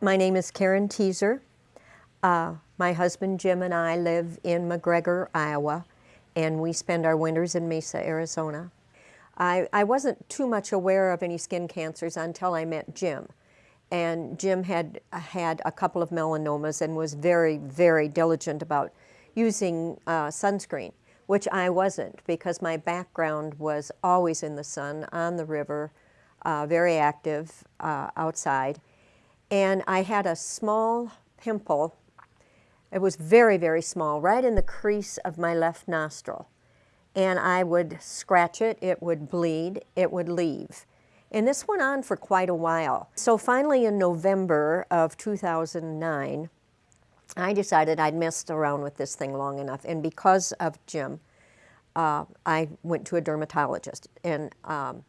My name is Karen Teaser. Uh, my husband Jim and I live in McGregor, Iowa, and we spend our winters in Mesa, Arizona. I, I wasn't too much aware of any skin cancers until I met Jim. And Jim had had a couple of melanomas and was very, very diligent about using uh, sunscreen, which I wasn't because my background was always in the sun, on the river, uh, very active uh, outside. And I had a small pimple. It was very, very small, right in the crease of my left nostril. And I would scratch it, it would bleed, it would leave. And this went on for quite a while. So finally in November of 2009, I decided I'd messed around with this thing long enough. And because of Jim, uh, I went to a dermatologist. And um,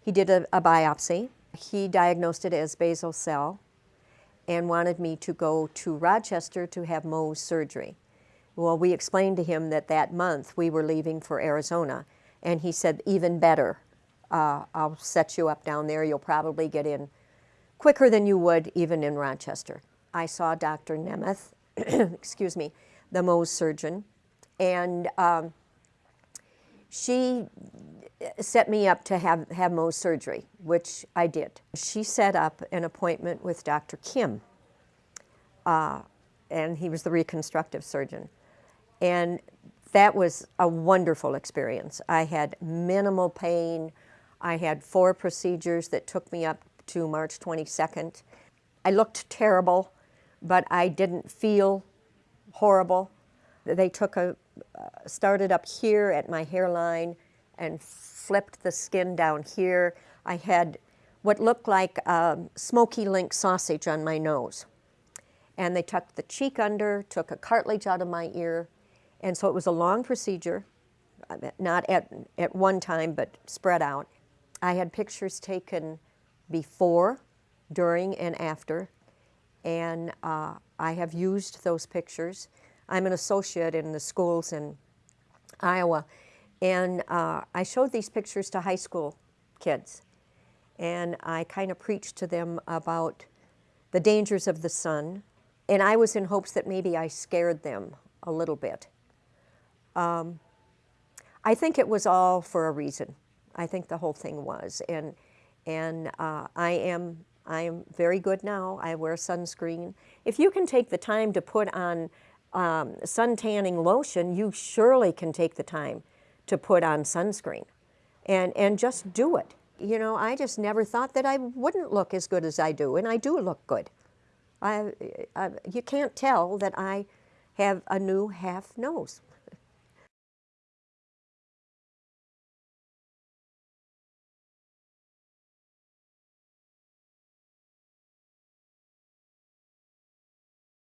he did a, a biopsy. He diagnosed it as basal cell and wanted me to go to Rochester to have Mohs surgery. Well, we explained to him that that month we were leaving for Arizona, and he said, even better, uh, I'll set you up down there. You'll probably get in quicker than you would even in Rochester. I saw Dr. Nemeth, excuse me, the Mohs surgeon, and um, she set me up to have, have Mohs surgery, which I did. She set up an appointment with Dr. Kim, uh, and he was the reconstructive surgeon. And that was a wonderful experience. I had minimal pain. I had four procedures that took me up to March 22nd. I looked terrible, but I didn't feel horrible. They took a, uh, started up here at my hairline and flipped the skin down here. I had what looked like um, smoky link sausage on my nose. And they tucked the cheek under, took a cartilage out of my ear, and so it was a long procedure, uh, not at, at one time, but spread out. I had pictures taken before, during, and after, and uh, I have used those pictures. I'm an associate in the schools in Iowa, and uh, I showed these pictures to high school kids. And I kind of preached to them about the dangers of the sun. And I was in hopes that maybe I scared them a little bit. Um, I think it was all for a reason. I think the whole thing was. And, and uh, I, am, I am very good now. I wear sunscreen. If you can take the time to put on um, sun tanning lotion, you surely can take the time to put on sunscreen and, and just do it. You know, I just never thought that I wouldn't look as good as I do, and I do look good. I, I, you can't tell that I have a new half nose.